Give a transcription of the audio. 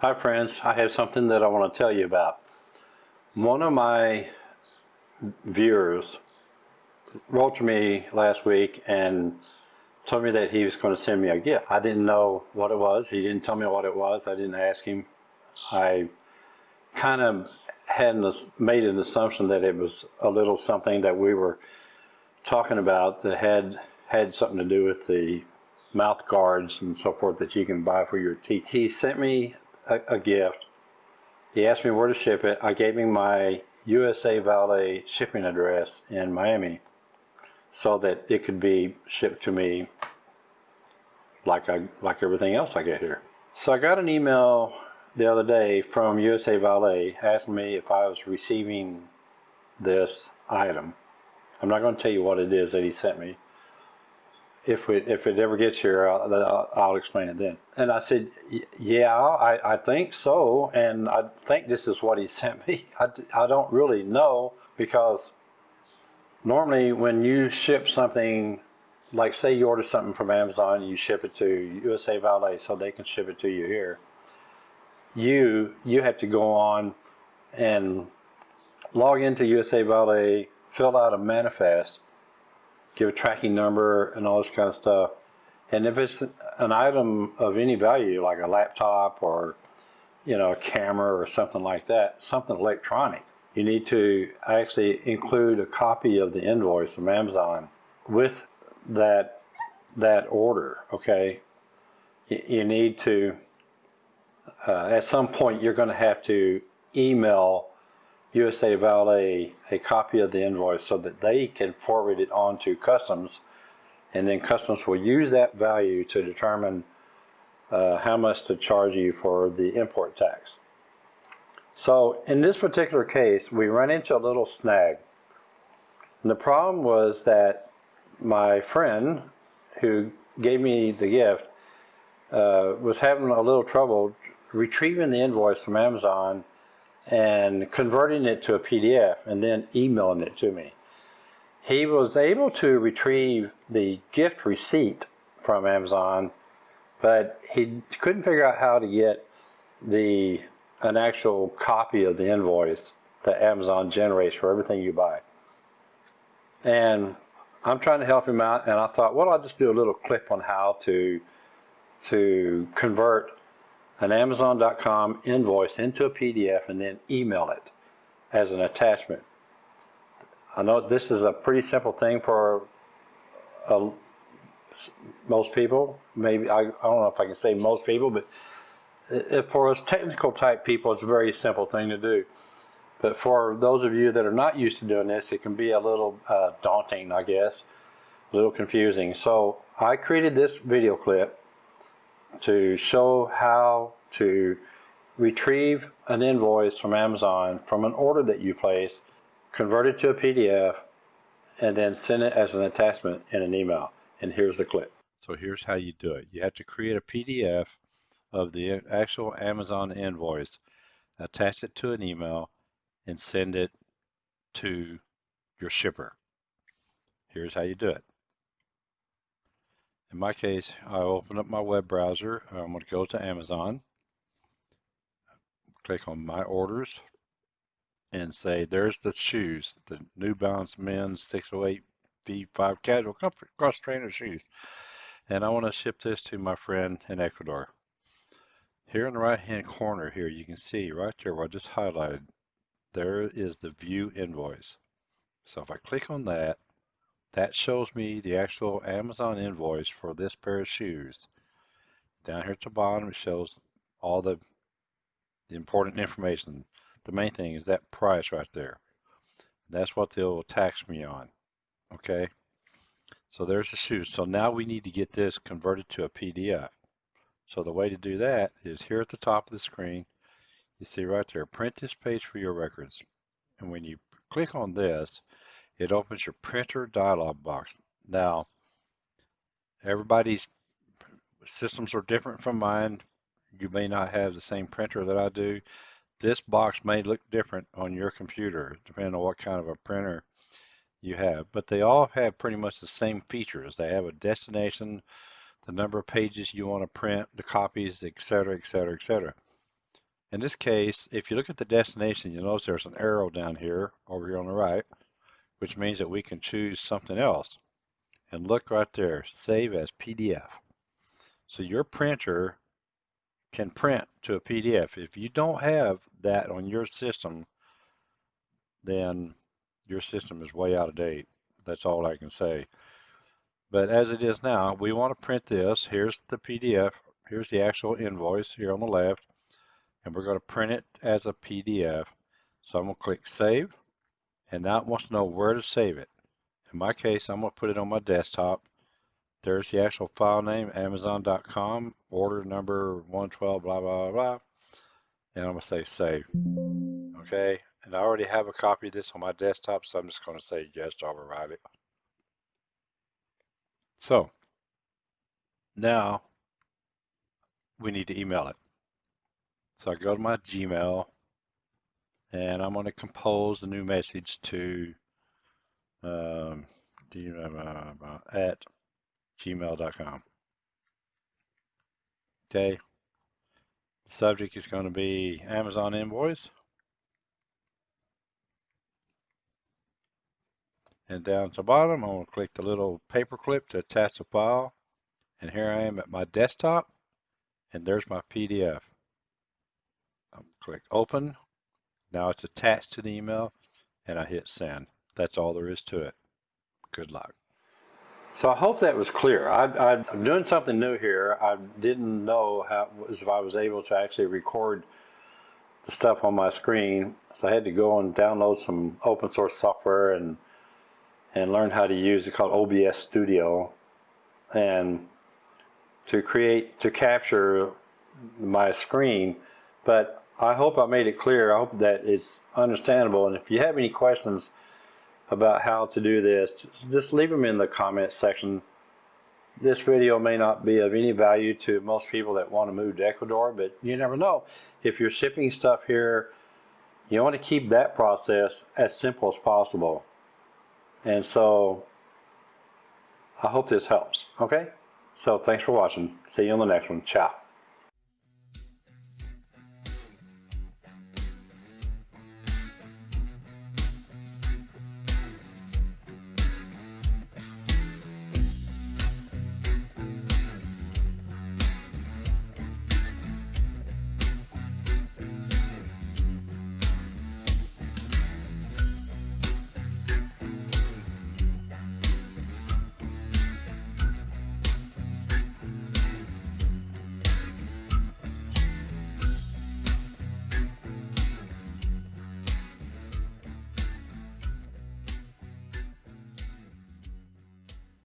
Hi friends, I have something that I want to tell you about. One of my viewers wrote to me last week and told me that he was going to send me a gift. I didn't know what it was. He didn't tell me what it was. I didn't ask him. I kind of had made an assumption that it was a little something that we were talking about that had had something to do with the mouth guards and so forth that you can buy for your teeth. He sent me a, a gift. He asked me where to ship it. I gave him my USA Valet shipping address in Miami so that it could be shipped to me like I like everything else I get here. So I got an email the other day from USA Valet asking me if I was receiving this item. I'm not going to tell you what it is that he sent me if it if it ever gets here, I'll, I'll explain it then. And I said, yeah, I, I think so, and I think this is what he sent me. I, I don't really know because normally when you ship something, like say you order something from Amazon, you ship it to USA Valet so they can ship it to you here. You you have to go on and log into USA Valet, fill out a manifest, give a tracking number and all this kind of stuff. And if it's an item of any value, like a laptop or, you know, a camera or something like that, something electronic, you need to actually include a copy of the invoice from Amazon with that that order, okay? You need to, uh, at some point, you're going to have to email USA Valet a copy of the invoice so that they can forward it on to customs and then customs will use that value to determine uh, how much to charge you for the import tax. So in this particular case, we run into a little snag. And the problem was that my friend who gave me the gift uh, was having a little trouble retrieving the invoice from Amazon and converting it to a PDF and then emailing it to me. He was able to retrieve the gift receipt from Amazon, but he couldn't figure out how to get the an actual copy of the invoice that Amazon generates for everything you buy. And I'm trying to help him out, and I thought, well, I'll just do a little clip on how to to convert an Amazon.com invoice into a PDF and then email it as an attachment. I know this is a pretty simple thing for uh, most people. Maybe I, I, don't know if I can say most people, but if for us technical type people, it's a very simple thing to do. But for those of you that are not used to doing this, it can be a little uh, daunting, I guess, a little confusing. So I created this video clip to show how to retrieve an invoice from Amazon from an order that you place, convert it to a PDF, and then send it as an attachment in an email. And here's the clip. So here's how you do it. You have to create a PDF of the actual Amazon invoice, attach it to an email, and send it to your shipper. Here's how you do it. In my case, I open up my web browser. I'm going to go to Amazon. Click on My Orders and say, there's the shoes, the New Balance Men's 608 V5 Casual Comfort Cross Trainer shoes. And I want to ship this to my friend in Ecuador. Here in the right hand corner here, you can see right there where I just highlighted, there is the view invoice. So if I click on that, that shows me the actual Amazon invoice for this pair of shoes. Down here at the bottom, it shows all the, the important information. The main thing is that price right there. That's what they'll tax me on. Okay. So there's the shoes. So now we need to get this converted to a PDF. So the way to do that is here at the top of the screen, you see right there, print this page for your records. And when you click on this, it opens your printer dialog box. Now, everybody's systems are different from mine. You may not have the same printer that I do. This box may look different on your computer, depending on what kind of a printer you have. But they all have pretty much the same features. They have a destination, the number of pages you want to print, the copies, etc., etc., etc. In this case, if you look at the destination, you'll notice there's an arrow down here, over here on the right, which means that we can choose something else. And look right there, save as PDF. So your printer can print to a PDF. If you don't have that on your system, then your system is way out of date. That's all I can say. But as it is now, we want to print this. Here's the PDF. Here's the actual invoice here on the left. And we're going to print it as a PDF. So I'm going to click Save. And now it wants to know where to save it. In my case, I'm going to put it on my desktop. There's the actual file name, amazon.com, order number 112, blah, blah, blah. And I'm going to say Save. Okay. And I already have a copy of this on my desktop, so I'm just going to say yes to override it. So now we need to email it. So I go to my Gmail and I'm going to compose a new message to um, at gmail.com. Okay. The subject is going to be Amazon invoice. And down to the bottom, I'm going to click the little paper clip to attach a file. And here I am at my desktop. And there's my PDF. I'll click open. Now it's attached to the email. And I hit send. That's all there is to it. Good luck. So I hope that was clear. I, I'm doing something new here. I didn't know how if I was able to actually record the stuff on my screen. So I had to go and download some open source software and and learn how to use it called OBS Studio and to create to capture my screen. But I hope I made it clear. I hope that it's understandable. And if you have any questions about how to do this, just leave them in the comment section. This video may not be of any value to most people that want to move to Ecuador, but you never know. If you're shipping stuff here, you want to keep that process as simple as possible. And so I hope this helps. Okay? So thanks for watching. See you on the next one. Ciao.